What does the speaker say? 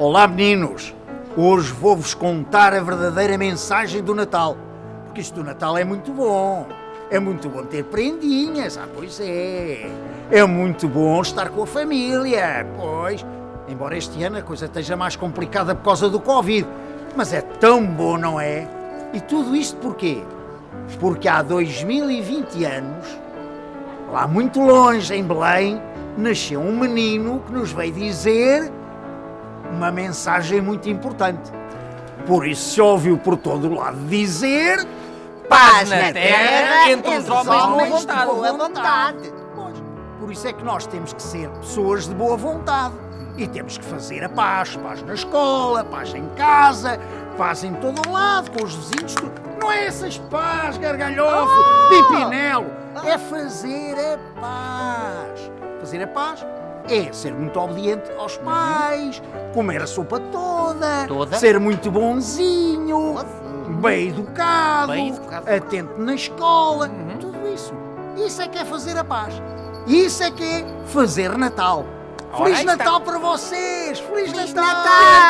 Olá, meninos! Hoje vou-vos contar a verdadeira mensagem do Natal. Porque isto do Natal é muito bom. É muito bom ter prendinhas, ah, pois é. É muito bom estar com a família, pois. Embora este ano a coisa esteja mais complicada por causa do Covid. Mas é tão bom, não é? E tudo isto porquê? Porque há 2020 anos, lá muito longe, em Belém, nasceu um menino que nos veio dizer uma mensagem muito importante. Por isso se ouviu por todo lado dizer Paz na terra entre os homens de boa vontade. Pois, por isso é que nós temos que ser pessoas de boa vontade. E temos que fazer a paz. Paz na escola, paz em casa, paz em todo o lado, com os vizinhos. Tudo. Não é essas paz, gargalhofo, pipinelo. É fazer a paz. Fazer a paz é ser muito obediente aos pais, comer a sopa toda, Toda? ser muito bonzinho, bem educado, Bem educado. atento na escola, Uhum. tudo isso. Isso é que é fazer a paz. Isso é que é fazer Natal. Ora, Feliz está. Natal para vocês! Feliz, Feliz Natal! Natal!